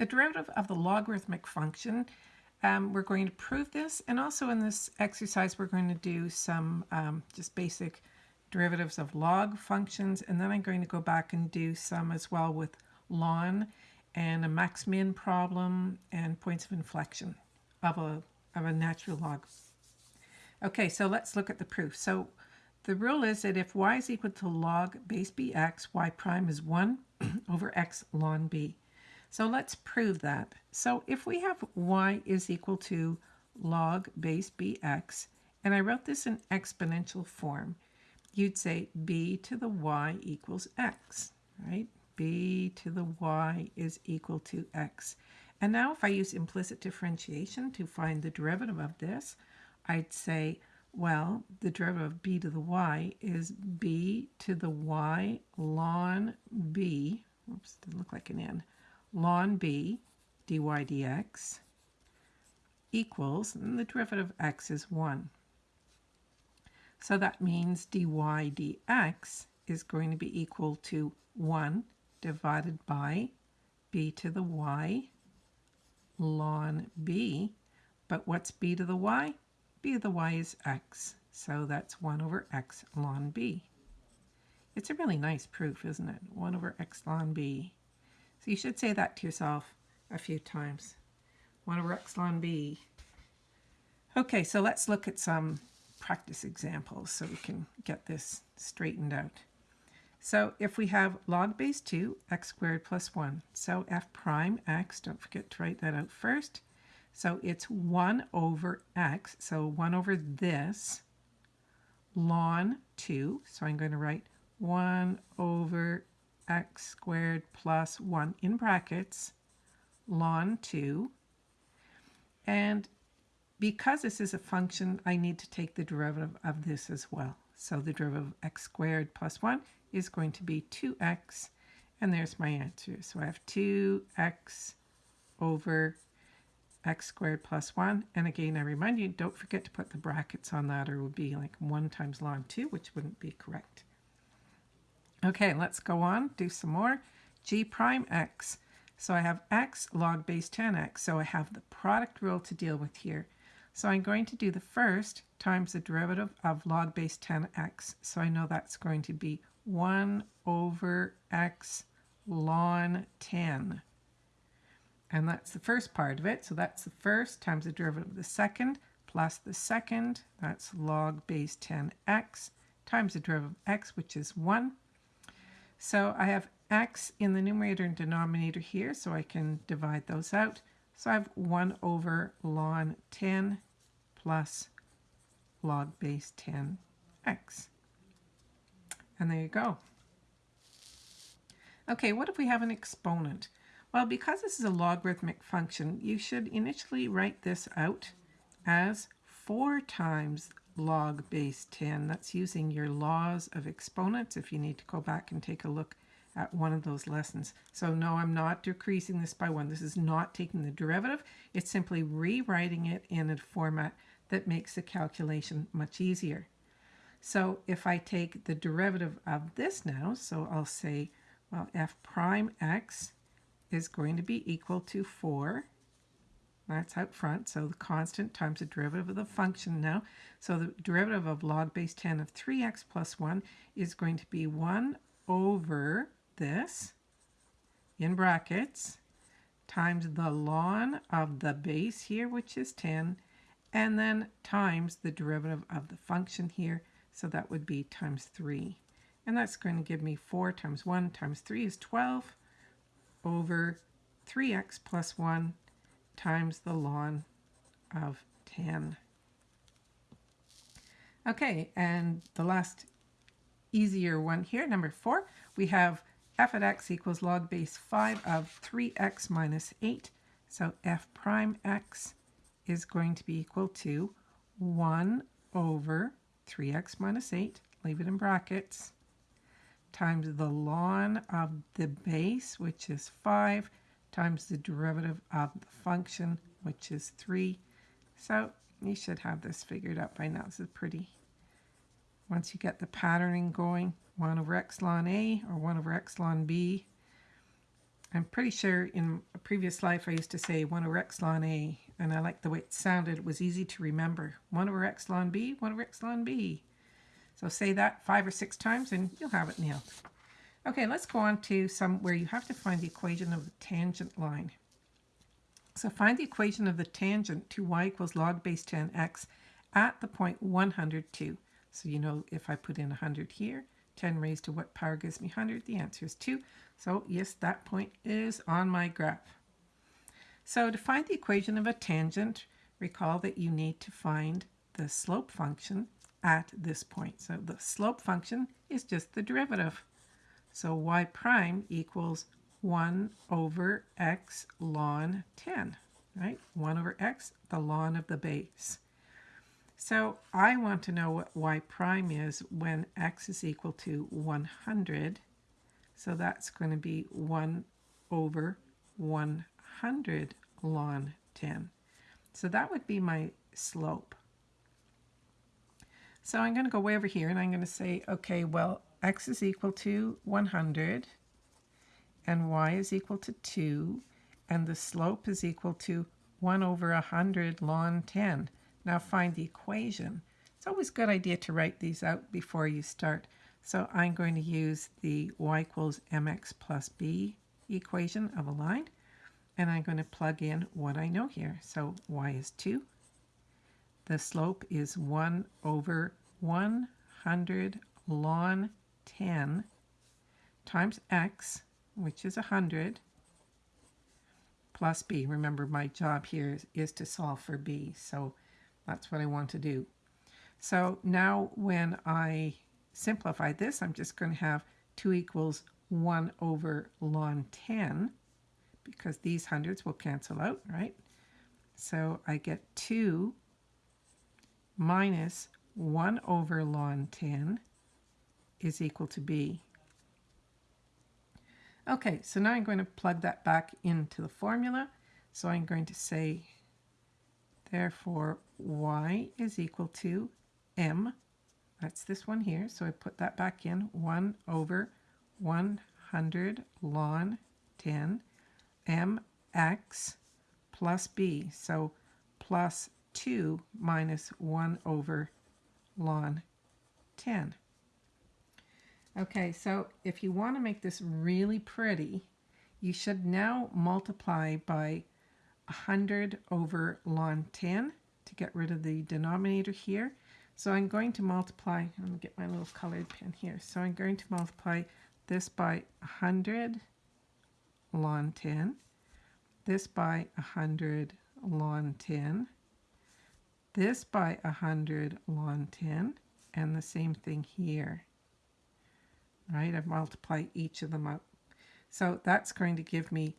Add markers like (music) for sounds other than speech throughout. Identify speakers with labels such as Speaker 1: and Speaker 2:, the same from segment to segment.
Speaker 1: the derivative of the logarithmic function. Um, we're going to prove this, and also in this exercise, we're going to do some um, just basic derivatives of log functions, and then I'm going to go back and do some as well with ln and a max-min problem and points of inflection of a, of a natural log. Okay, so let's look at the proof. So the rule is that if y is equal to log base bx, y prime is 1 (clears throat) over x ln b. So let's prove that. So if we have y is equal to log base bx, and I wrote this in exponential form, you'd say b to the y equals x, right? b to the y is equal to x. And now if I use implicit differentiation to find the derivative of this, I'd say, well, the derivative of b to the y is b to the y ln b, oops, didn't look like an n, ln b dy dx equals, and the derivative of x is 1. So that means dy dx is going to be equal to 1 divided by b to the y ln b. But what's b to the y? b to the y is x. So that's 1 over x ln b. It's a really nice proof, isn't it? 1 over x ln b. So you should say that to yourself a few times. 1 over x ln b. Okay, so let's look at some practice examples so we can get this straightened out. So if we have log base 2, x squared plus 1, so f prime x, don't forget to write that out first. So it's 1 over x, so 1 over this, ln 2, so I'm going to write 1 over x squared plus 1 in brackets ln 2. And because this is a function, I need to take the derivative of this as well. So the derivative of x squared plus 1 is going to be 2x, and there's my answer. So I have 2x over x squared plus 1. And again, I remind you, don't forget to put the brackets on that, or it would be like 1 times ln 2, which wouldn't be correct. Okay, let's go on, do some more. g prime x. So I have x log base 10x, so I have the product rule to deal with here. So I'm going to do the first times the derivative of log base 10x. So I know that's going to be 1 over x ln 10. And that's the first part of it. So that's the first times the derivative of the second plus the second, that's log base 10x, times the derivative of x, which is 1, so I have x in the numerator and denominator here, so I can divide those out. So I have 1 over ln 10 plus log base 10x. And there you go. Okay, what if we have an exponent? Well, because this is a logarithmic function, you should initially write this out as 4 times log base 10. That's using your laws of exponents if you need to go back and take a look at one of those lessons. So no, I'm not decreasing this by 1. This is not taking the derivative. It's simply rewriting it in a format that makes the calculation much easier. So if I take the derivative of this now, so I'll say, well, f prime x is going to be equal to 4 that's out front. So the constant times the derivative of the function now. So the derivative of log base 10 of 3x plus 1 is going to be 1 over this, in brackets, times the ln of the base here, which is 10, and then times the derivative of the function here. So that would be times 3. And that's going to give me 4 times 1 times 3 is 12 over 3x plus 1 times the ln of 10. Okay, and the last easier one here, number 4, we have f at x equals log base 5 of 3x minus 8. So f prime x is going to be equal to 1 over 3x minus 8, leave it in brackets, times the ln of the base, which is 5, times the derivative of the function, which is 3. So you should have this figured out by now. This is pretty. Once you get the patterning going, 1 over x ln a or 1 over x ln b. I'm pretty sure in a previous life I used to say 1 over x ln a, and I liked the way it sounded. It was easy to remember. 1 over x ln b, 1 over x ln b. So say that five or six times and you'll have it nailed. Okay, let's go on to some where you have to find the equation of the tangent line. So find the equation of the tangent to y equals log base 10x at the point 102. So you know if I put in 100 here, 10 raised to what power gives me 100? The answer is 2. So yes, that point is on my graph. So to find the equation of a tangent, recall that you need to find the slope function at this point. So the slope function is just the derivative. So y prime equals 1 over x ln 10, right? 1 over x, the ln of the base. So I want to know what y prime is when x is equal to 100. So that's going to be 1 over 100 ln 10. So that would be my slope. So I'm going to go way over here and I'm going to say, okay, well, x is equal to 100 and y is equal to 2 and the slope is equal to 1 over 100 ln 10. Now find the equation. It's always a good idea to write these out before you start. So I'm going to use the y equals mx plus b equation of a line. And I'm going to plug in what I know here. So y is 2. The slope is 1 over 100 ln 10 times x, which is 100, plus b. Remember, my job here is, is to solve for b. So that's what I want to do. So now when I simplify this, I'm just going to have 2 equals 1 over ln 10 because these hundreds will cancel out, right? So I get 2 minus 1 over ln 10 is equal to b. Okay, so now I'm going to plug that back into the formula. So I'm going to say Therefore, y is equal to m. That's this one here. So I put that back in. 1 over 100 ln 10 mx plus b. So plus 2 minus 1 over ln 10. Okay, so if you want to make this really pretty, you should now multiply by 100 over ln 10 to get rid of the denominator here. So I'm going to multiply, let me get my little colored pen here. So I'm going to multiply this by 100 ln 10, this by 100 ln 10, this by 100 ln 10, and the same thing here. Right, I've multiplied each of them up. So that's going to give me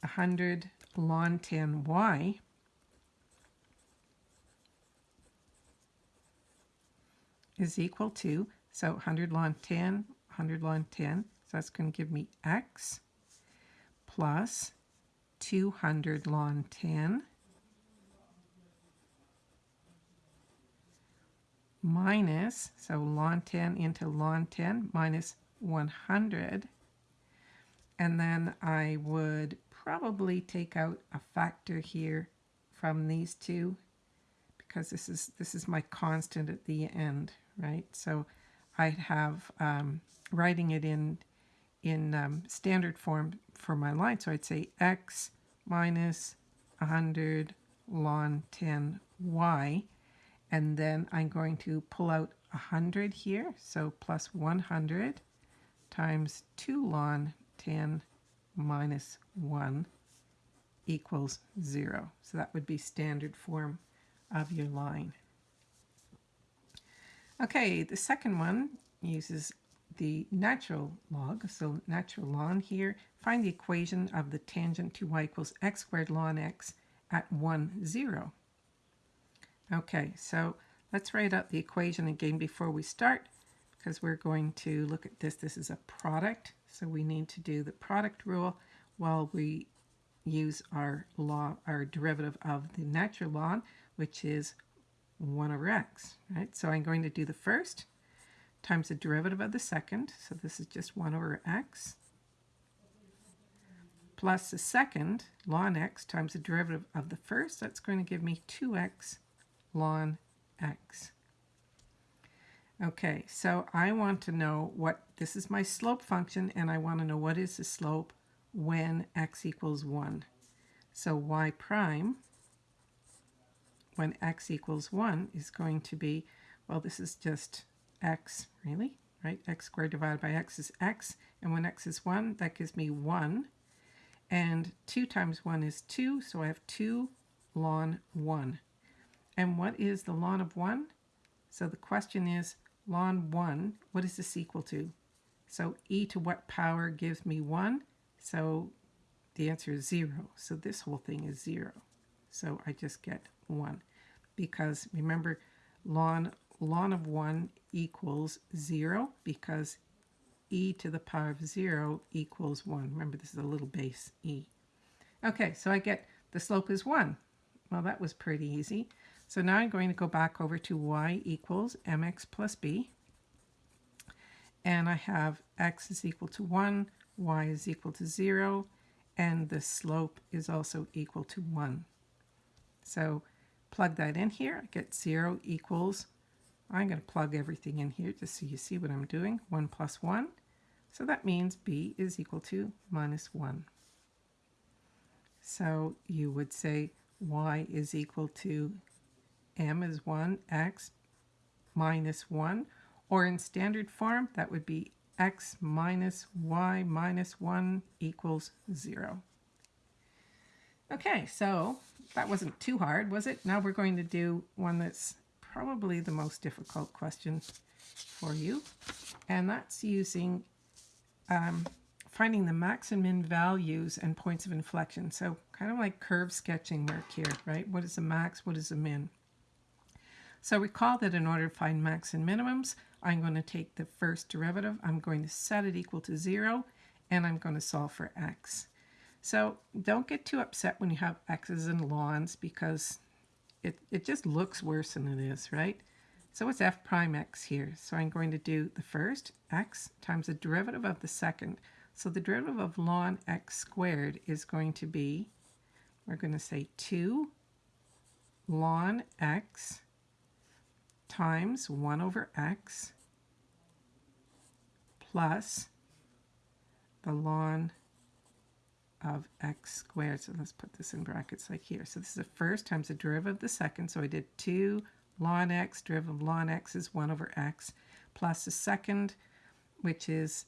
Speaker 1: 100 ln 10y is equal to, so 100 ln 10, 100 ln 10, so that's going to give me x plus 200 ln 10 minus, so ln 10 into ln 10 minus 100. And then I would probably take out a factor here from these two because this is this is my constant at the end, right? So I'd have um, writing it in in um, standard form for my line. So I'd say x minus 100 ln 10y, and then I'm going to pull out 100 here, so plus 100 times 2 ln 10 minus 1 equals 0. So that would be standard form of your line. Okay, the second one uses the natural log. So natural ln here, find the equation of the tangent to y equals x squared ln x at 1, 0. Okay, so let's write out the equation again before we start because we're going to look at this. This is a product, so we need to do the product rule while we use our law, our derivative of the natural ln, which is 1 over x, right? So I'm going to do the first times the derivative of the second. So this is just 1 over x plus the second, ln x, times the derivative of the first. That's going to give me 2x ln x. Okay, so I want to know what, this is my slope function, and I want to know what is the slope when x equals 1. So y prime, when x equals 1, is going to be, well, this is just x, really, right? x squared divided by x is x, and when x is 1, that gives me 1. And 2 times 1 is 2, so I have 2 ln 1. And what is the ln of 1? So the question is, ln 1, what is this equal to? So e to what power gives me 1? So the answer is 0. So this whole thing is 0. So I just get 1. Because remember, ln, ln of 1 equals 0 because e to the power of 0 equals 1. Remember, this is a little base e. Okay, so I get the slope is 1. Well, that was pretty easy. So now I'm going to go back over to y equals mx plus b. And I have x is equal to 1, y is equal to 0, and the slope is also equal to 1. So plug that in here. I get 0 equals, I'm going to plug everything in here just so you see what I'm doing. 1 plus 1. So that means b is equal to minus 1. So you would say y is equal to m is 1, x minus 1. Or in standard form, that would be x minus y minus 1 equals 0. Okay, so that wasn't too hard, was it? Now we're going to do one that's probably the most difficult question for you, and that's using um, finding the max and min values and points of inflection. So kind of like curve sketching work here, right? What is the max? What is the min? So recall that in order to find max and minimums, I'm going to take the first derivative, I'm going to set it equal to 0, and I'm going to solve for x. So don't get too upset when you have x's and lns because it, it just looks worse than it is, right? So it's f prime x here. So I'm going to do the first, x, times the derivative of the second. So the derivative of ln x squared is going to be, we're going to say 2 ln x times 1 over x plus the ln of x squared. So let's put this in brackets like here. So this is the first times the derivative of the second. So I did 2 ln x, derivative of ln x is 1 over x, plus the second, which is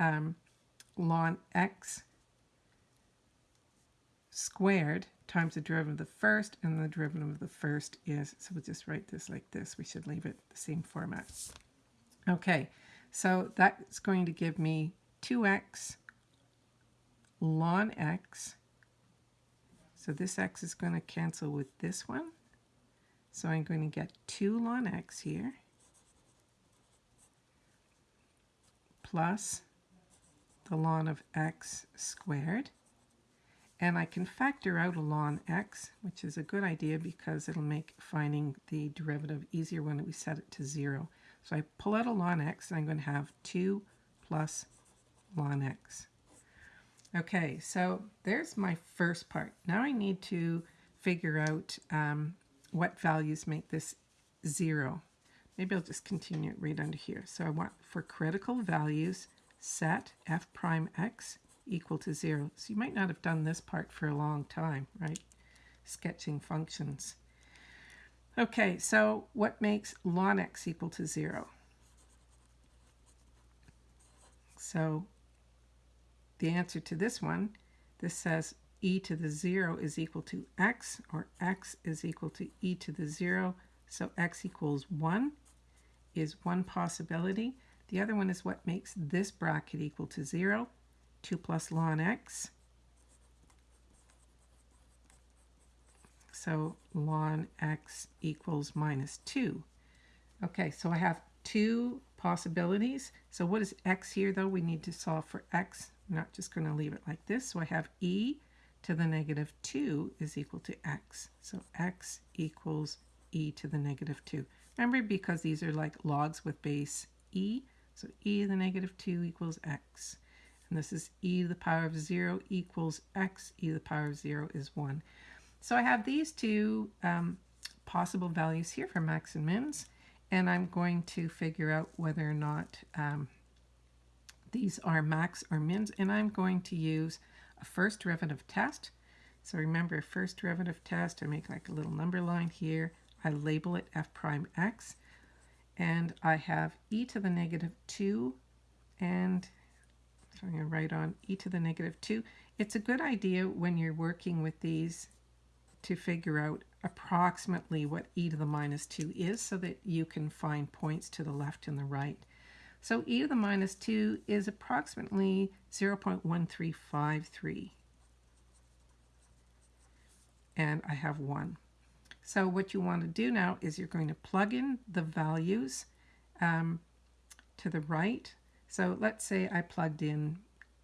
Speaker 1: um, ln x squared times the derivative of the first, and the derivative of the first is, so we'll just write this like this. We should leave it the same format. Okay, so that's going to give me 2x ln x. So this x is going to cancel with this one. So I'm going to get 2 ln x here plus the ln of x squared and I can factor out a ln x, which is a good idea because it'll make finding the derivative easier when we set it to 0. So I pull out a ln x, and I'm going to have 2 plus ln x. Okay, so there's my first part. Now I need to figure out um, what values make this 0. Maybe I'll just continue it right under here. So I want for critical values, set f prime x equal to 0. So you might not have done this part for a long time, right? Sketching functions. Okay, so what makes ln x equal to 0? So the answer to this one, this says e to the 0 is equal to x, or x is equal to e to the 0. So x equals 1 is one possibility. The other one is what makes this bracket equal to 0. 2 plus ln x. So ln x equals minus 2. Okay, so I have two possibilities. So what is x here, though? We need to solve for x. I'm not just going to leave it like this. So I have e to the negative 2 is equal to x. So x equals e to the negative 2. Remember, because these are like logs with base e, so e to the negative 2 equals x. and this is e to the power of 0 equals x, e to the power of 0 is 1. So I have these two um, possible values here for max and mins, and I'm going to figure out whether or not um, these are max or mins, and I'm going to use a first derivative test. So remember, first derivative test, I make like a little number line here. I label it f prime x, and I have e to the negative 2, and so I'm going to write on e to the negative 2. It's a good idea when you're working with these to figure out approximately what e to the minus 2 is so that you can find points to the left and the right. So e to the minus 2 is approximately 0.1353. And I have 1. So what you want to do now is you're going to plug in the values um, to the right. So let's say I plugged in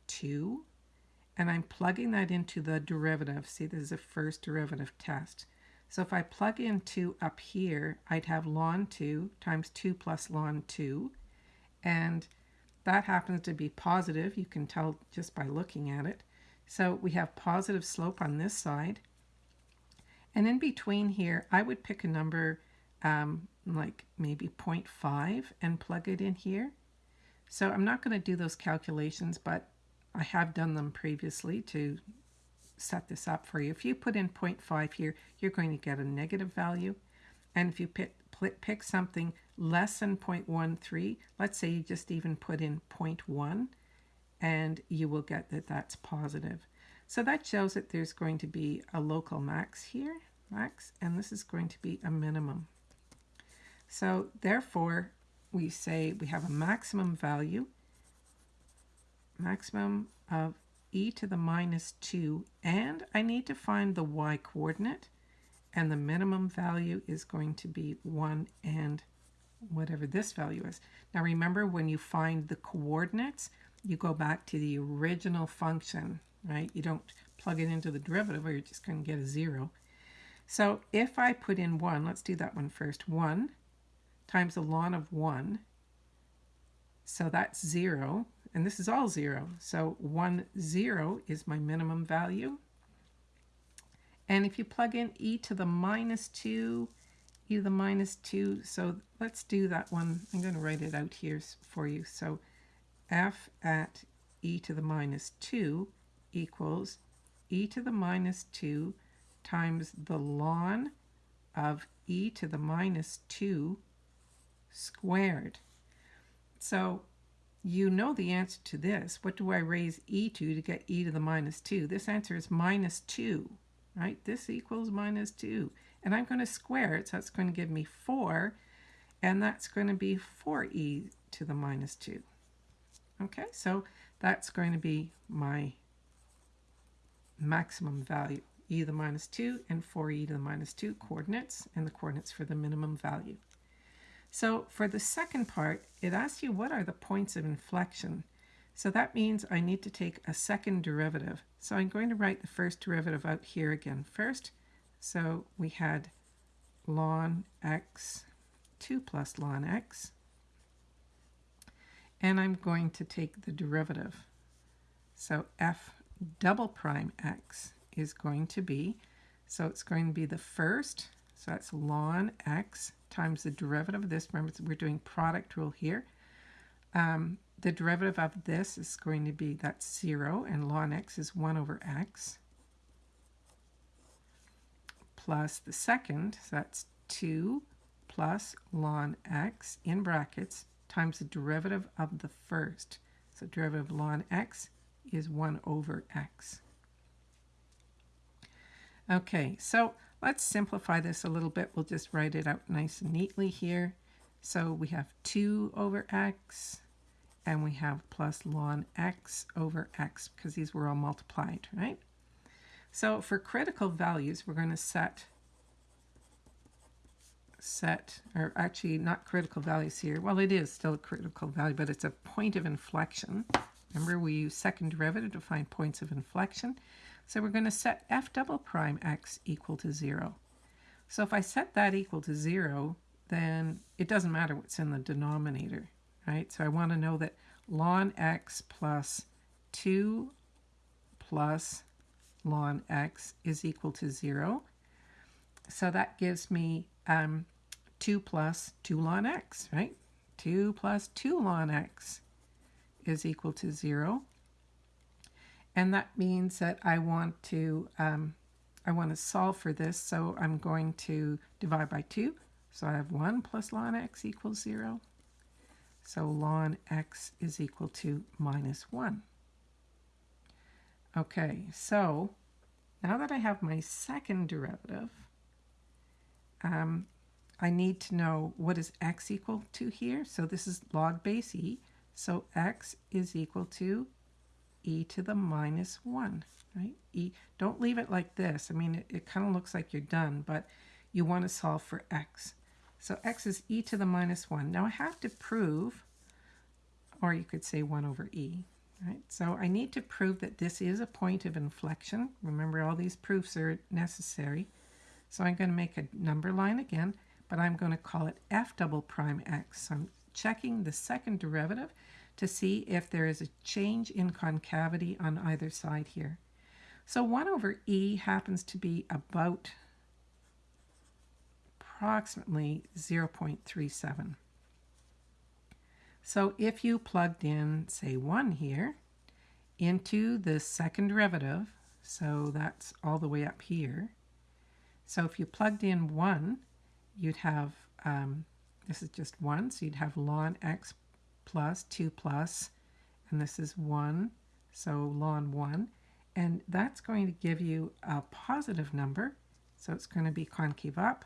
Speaker 1: 2 and I'm plugging that into the derivative. See, this is a first derivative test. So if I plug in 2 up here, I'd have ln 2 times 2 plus ln 2. And that happens to be positive. You can tell just by looking at it. So we have positive slope on this side. And in between here, I would pick a number um, like maybe 0.5 and plug it in here. So I'm not going to do those calculations, but I have done them previously to set this up for you. If you put in 0.5 here, you're going to get a negative value. And if you pick, pick something less than 0.13, let's say you just even put in 0.1, and you will get that that's positive. So that shows that there's going to be a local max here, max, and this is going to be a minimum. So therefore, we say we have a maximum value maximum of e to the minus 2 and I need to find the y coordinate and the minimum value is going to be 1 and whatever this value is. Now remember when you find the coordinates you go back to the original function right you don't plug it into the derivative or you're just going to get a 0. So if I put in 1 let's do that one first 1 times the ln of 1 so that's 0 and this is all zero. So 1, 0 is my minimum value. And if you plug in e to the minus 2, e to the minus 2, so let's do that one. I'm going to write it out here for you. So f at e to the minus 2 equals e to the minus 2 times the ln of e to the minus 2 squared. So you know the answer to this. What do I raise e to to get e to the minus 2? This answer is minus 2, right? This equals minus 2. And I'm going to square it, so that's going to give me 4, and that's going to be 4e to the minus 2. Okay, so that's going to be my maximum value, e to the minus 2 and 4e to the minus 2 coordinates, and the coordinates for the minimum value. So for the second part, it asks you what are the points of inflection. So that means I need to take a second derivative. So I'm going to write the first derivative out here again first. So we had ln x, 2 plus ln x. And I'm going to take the derivative. So f double prime x is going to be, so it's going to be the first, so that's ln x times the derivative of this. Remember, we're doing product rule here. Um, the derivative of this is going to be, that's 0, and ln x is 1 over x, plus the second, so that's 2 plus ln x in brackets times the derivative of the first. So derivative of ln x is 1 over x. Okay, so Let's simplify this a little bit. We'll just write it out nice and neatly here. So we have 2 over x, and we have plus ln x over x, because these were all multiplied, right? So for critical values, we're going to set, set, or actually not critical values here. Well, it is still a critical value, but it's a point of inflection. Remember, we use second derivative to find points of inflection. So we're going to set f double prime x equal to 0. So if I set that equal to 0, then it doesn't matter what's in the denominator, right? So I want to know that ln x plus 2 plus ln x is equal to 0. So that gives me um, 2 plus 2 ln x, right? 2 plus 2 ln x is equal to 0. And that means that I want to um, I want to solve for this, so I'm going to divide by 2. So I have 1 plus ln x equals 0. So ln x is equal to minus 1. Okay, so now that I have my second derivative, um, I need to know what is x equal to here. So this is log base e. So x is equal to e to the minus 1, right? E. Don't leave it like this. I mean, it, it kind of looks like you're done, but you want to solve for x. So x is e to the minus 1. Now I have to prove, or you could say 1 over e, Right? So I need to prove that this is a point of inflection. Remember, all these proofs are necessary. So I'm going to make a number line again, but I'm going to call it f double prime x. So I'm checking the second derivative to see if there is a change in concavity on either side here. So 1 over e happens to be about approximately 0.37. So if you plugged in, say, 1 here into the second derivative, so that's all the way up here. So if you plugged in 1, you'd have, um, this is just 1, so you'd have ln x plus 2 plus, and this is 1, so ln 1. And that's going to give you a positive number, so it's going to be concave up.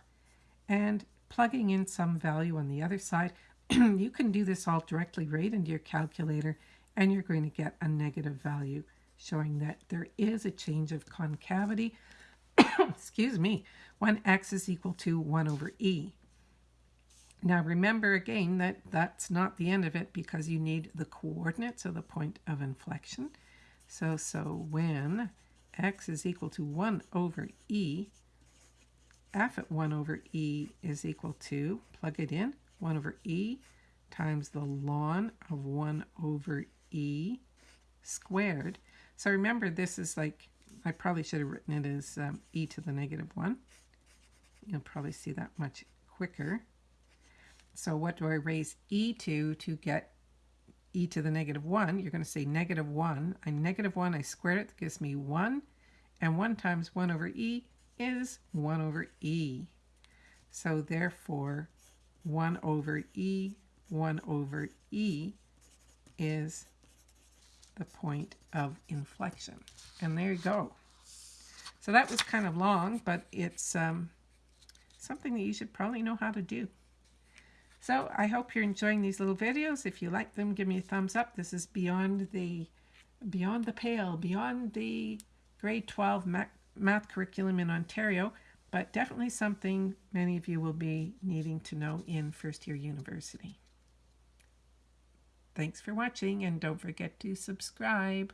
Speaker 1: And plugging in some value on the other side, (clears throat) you can do this all directly right into your calculator and you're going to get a negative value showing that there is a change of concavity, (coughs) excuse me, when x is equal to 1 over e. Now remember again that that's not the end of it because you need the coordinates of the point of inflection. So, so when x is equal to 1 over e, f at 1 over e is equal to, plug it in, 1 over e times the ln of 1 over e squared. So remember, this is like, I probably should have written it as um, e to the negative 1. You'll probably see that much quicker. So what do I raise e to to get e to the negative 1? You're going to say negative 1. I negative 1, I squared it, gives me 1. And 1 times 1 over e is 1 over e. So therefore, 1 over e, 1 over e is the point of inflection. And there you go. So that was kind of long, but it's um, something that you should probably know how to do. So I hope you're enjoying these little videos. If you like them, give me a thumbs up. This is beyond the beyond the pale, beyond the grade 12 math, curriculum in Ontario but definitely something many of you will be needing to know in first year university. Thanks for watching and don't forget to subscribe.